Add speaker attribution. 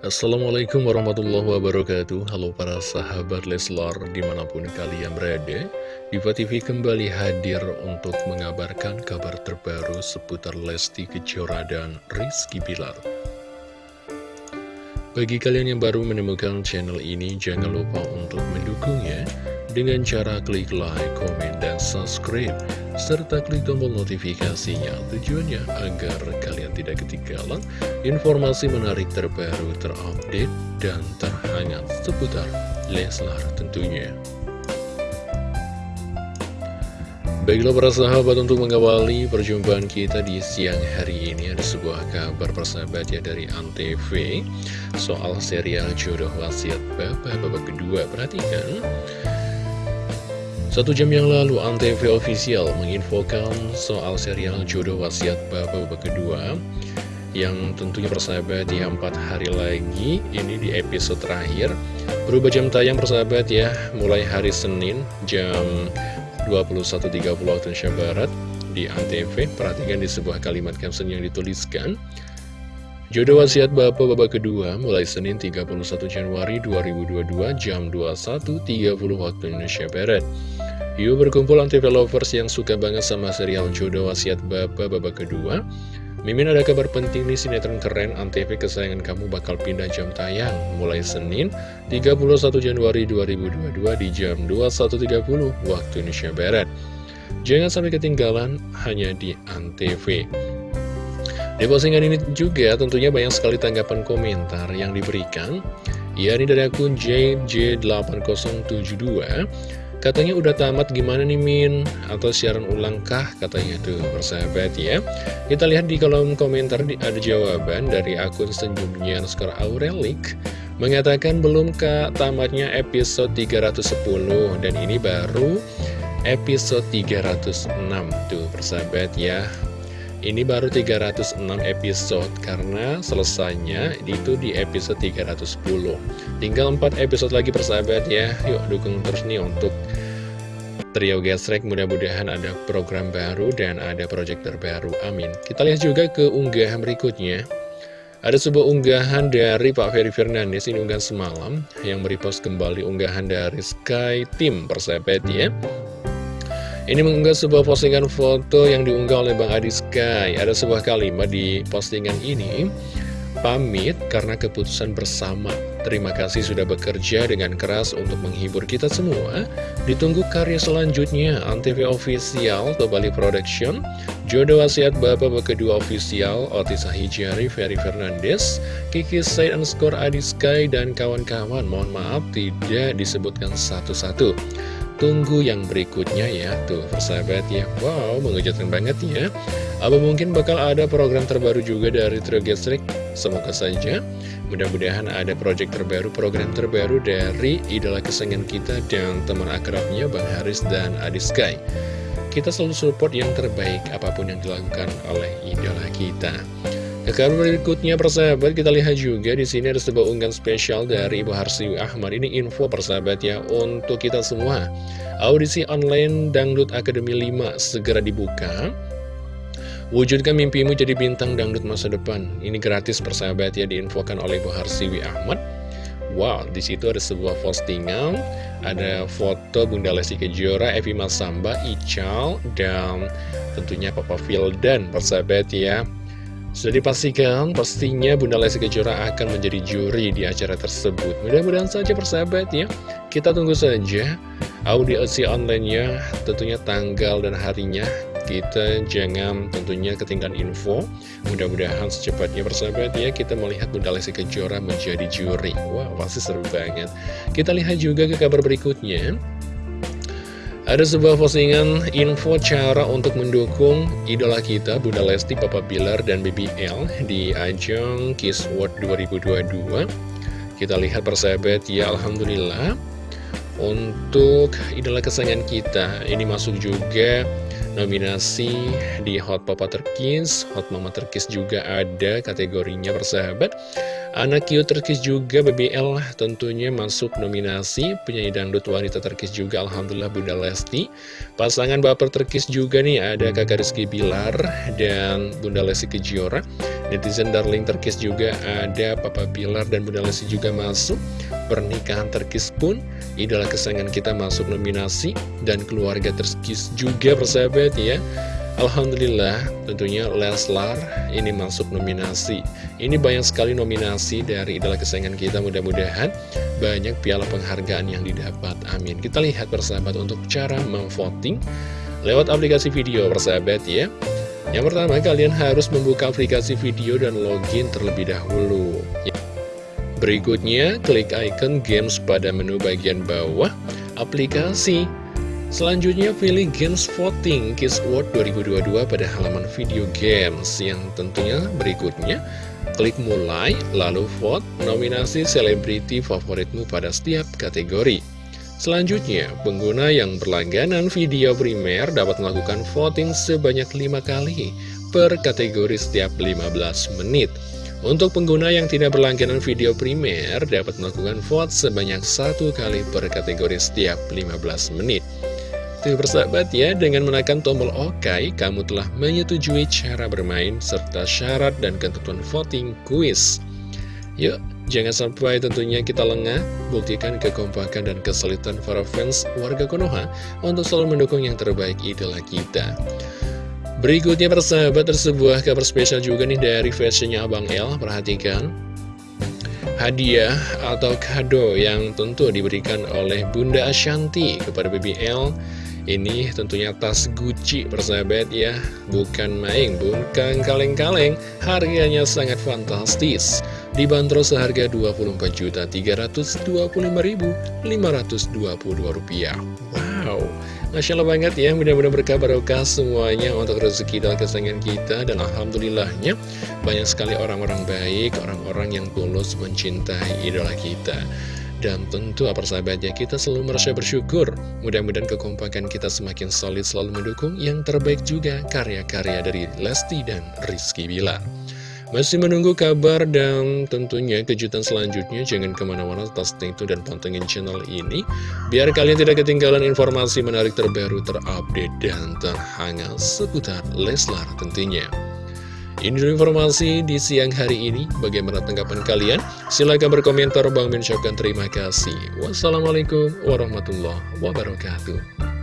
Speaker 1: Assalamualaikum warahmatullahi wabarakatuh. Halo para sahabat Leslar di mana pun kalian berada Diva TV kembali hadir untuk mengabarkan kabar terbaru seputar Lesti Kejora dan Rizky Bilar. Bagi kalian yang baru menemukan channel ini jangan lupa untuk mendukungnya dengan cara klik like, komen, dan subscribe serta klik tombol notifikasinya. Tujuannya agar kalian tidak ketinggalan informasi menarik terbaru terupdate dan terhangat seputar Leslar tentunya. Baiklah para sahabat untuk mengawali perjumpaan kita di siang hari ini ada sebuah kabar persahabat ya dari Antv soal serial jodoh wasiat bapak babak kedua. Perhatikan satu jam yang lalu, Antv Official menginfokan soal serial Jodoh Wasiat babak kedua yang tentunya persahabat ya empat hari lagi. Ini di episode terakhir. Berubah jam tayang persahabat ya. Mulai hari Senin jam 21.30 waktu Indonesia Barat di Antv. Perhatikan di sebuah kalimat caption yang dituliskan Jodoh wasiat Bapak babak kedua mulai Senin 31 Januari 2022 jam 21.30 waktu Indonesia Barat. Yuk berkumpul anti lovers yang suka banget sama serial Jodoh Wasiat Bapak babak kedua. Mimin ada kabar penting nih sinetron keren Antv kesayangan kamu bakal pindah jam tayang. Mulai Senin 31 Januari 2022 di jam 21.30 waktu Indonesia Barat. Jangan sampai ketinggalan hanya di Antv di postingan ini juga tentunya banyak sekali tanggapan komentar yang diberikan. Ya ini dari akun JJ8072 Katanya udah tamat gimana nih Min? Atau siaran ulang kah? Katanya tuh persahabat ya. Kita lihat di kolom komentar ada jawaban dari akun senyumnya Skor Aurelik. Mengatakan belum kak. Tamatnya episode 310 Dan ini baru episode 306 Tuh persahabat ya ini baru 306 episode karena selesainya itu di episode 310 Tinggal 4 episode lagi persahabat ya. Yuk dukung terus nih untuk Trio Gesrek mudah-mudahan ada program baru dan ada project terbaru Amin. Kita lihat juga ke unggahan berikutnya. Ada sebuah unggahan dari Pak Ferry Fernandes, ini unggahan semalam, yang merepost kembali unggahan dari Sky Team persahabat ya. Ini mengunggah sebuah postingan foto yang diunggah oleh Bang Adi Sky. Ada sebuah kalimat di postingan ini, pamit karena keputusan bersama. Terima kasih sudah bekerja dengan keras untuk menghibur kita semua. Ditunggu karya selanjutnya, Antv Official, Tobali Production, Jodoh Wasiat Bapak Kedua Official, Otis Hijari, Ferry Fernandes, Kiki Said Skor Adi Sky, dan kawan-kawan. Mohon maaf tidak disebutkan satu-satu. Tunggu yang berikutnya ya Tuh persahabat ya. Wow mengejutkan banget ya. Apa mungkin bakal ada program terbaru juga dari Trio Gestrik Semoga saja. Mudah-mudahan ada project terbaru, program terbaru dari idola kesenangan kita dan teman akrabnya Bang Haris dan Adi Sky. Kita selalu support yang terbaik apa pun yang dilakukan oleh idola kita ke kabar berikutnya persahabat. Kita lihat juga di sini ada sebuah unggahan spesial dari Ibu Harsiwi Ahmad. Ini info persahabat ya untuk kita semua. Audisi online Dangdut Akademi 5 segera dibuka. Wujudkan mimpimu jadi bintang dangdut masa depan. Ini gratis persahabat ya diinfokan oleh Ibu Harsiwi Ahmad. Wow, di situ ada sebuah postingan, ada foto Bunda Lesti Kejora, Evi Masamba, Ical, dan tentunya Papa Fildan, persahabat ya. Sudah dipastikan pastinya Bunda Lesti Kejora akan menjadi juri di acara tersebut. Mudah-mudahan saja persahabat ya. Kita tunggu saja audiosi online-nya, tentunya tanggal dan harinya. Kita jangan tentunya ketinggalan info. Mudah-mudahan secepatnya persahabat ya kita melihat Bunda Lesti Kejora menjadi juri. Wah, pasti seru banget. Kita lihat juga ke kabar berikutnya. Ada sebuah postingan info cara untuk mendukung idola kita Bunda Lesti, Papa Bilar, dan BBL di ajang Kiss World 2022 Kita lihat persahabat, ya Alhamdulillah. Untuk idola kesayangan kita, ini masuk juga nominasi di Hot Papa Terkis, Hot Mama Terkis juga ada kategorinya persahabat. Anak cute terkis juga BBL tentunya masuk nominasi penyanyi dangdut wanita terkis juga Alhamdulillah Bunda Lesti. Pasangan baper terkis juga nih ada kakak Rizky Bilar dan Bunda Lesti Kejora. Netizen Darling Terkis juga ada Papa Bilar dan Bunda Lesti juga masuk Pernikahan Terkis pun idola kesayangan kita masuk nominasi Dan keluarga Terkis juga persahabat ya Alhamdulillah tentunya Leslar ini masuk nominasi Ini banyak sekali nominasi dari idola kesayangan kita mudah-mudahan Banyak piala penghargaan yang didapat Amin Kita lihat persahabat untuk cara memvoting Lewat aplikasi video persahabat ya yang pertama, kalian harus membuka aplikasi video dan login terlebih dahulu. Berikutnya, klik icon games pada menu bagian bawah aplikasi. Selanjutnya, pilih Games Voting Kids World 2022 pada halaman video games. Yang tentunya berikutnya, klik mulai, lalu vote nominasi selebriti favoritmu pada setiap kategori. Selanjutnya, pengguna yang berlangganan video primer dapat melakukan voting sebanyak 5 kali per kategori setiap 15 menit. Untuk pengguna yang tidak berlangganan video primer dapat melakukan vote sebanyak satu kali per kategori setiap 15 menit. Tuh bersahabat ya, dengan menekan tombol OK, kamu telah menyetujui cara bermain serta syarat dan ketentuan voting quiz. Yuk, jangan sampai tentunya kita lengah, buktikan kekompakan dan kesulitan para fans warga Konoha untuk selalu mendukung yang terbaik idola kita. Berikutnya persahabat, sebuah kabar spesial juga nih dari fashionnya Abang L, perhatikan. Hadiah atau kado yang tentu diberikan oleh Bunda Ashanti kepada BBL ini tentunya tas Gucci persahabat ya. Bukan main, bukan kaleng-kaleng. Harganya sangat fantastis. Dibanderol seharga Rp24.325.522 Wow. Masya Allah banget ya Mudah-mudahan berkah barokah semuanya Untuk rezeki dan kesenangan kita. Dan Alhamdulillahnya Banyak sekali orang-orang baik Orang-orang yang tulus mencintai idola kita dan tentu apa sahabatnya kita selalu merasa bersyukur. Mudah-mudahan kekompakan kita semakin solid selalu mendukung Yang terbaik juga karya-karya dari Lesti dan Rizky Bilar. Masih menunggu kabar dan tentunya kejutan selanjutnya. Jangan ke mana-mana tetap tune dan pantengin channel ini. Biar kalian tidak ketinggalan informasi menarik terbaru terupdate dan terhangat seputar Leslar tentunya ini informasi di siang hari ini. Bagaimana tanggapan kalian? Silahkan berkomentar. Bang mengucapkan terima kasih. Wassalamualaikum warahmatullahi wabarakatuh.